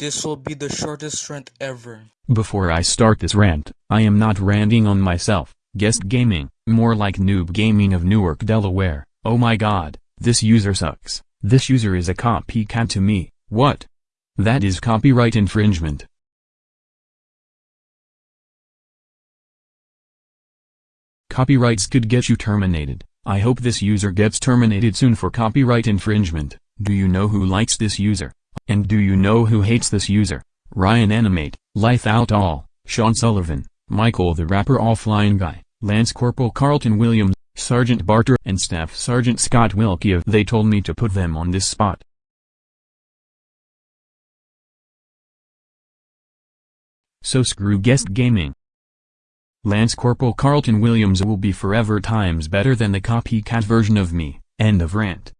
This will be the shortest rant ever. Before I start this rant, I am not ranting on myself, guest gaming, more like noob gaming of Newark, Delaware. Oh my god, this user sucks. This user is a copycat to me, what? That is copyright infringement. Copyrights could get you terminated. I hope this user gets terminated soon for copyright infringement. Do you know who likes this user? And do you know who hates this user? Ryan Animate, Life Out All, Sean Sullivan, Michael the Rapper Offline Guy, Lance Corporal Carlton Williams, Sergeant Barter and Staff Sergeant Scott Wilkie they told me to put them on this spot. So screw guest gaming. Lance Corporal Carlton Williams will be forever times better than the copycat version of me, end of rant.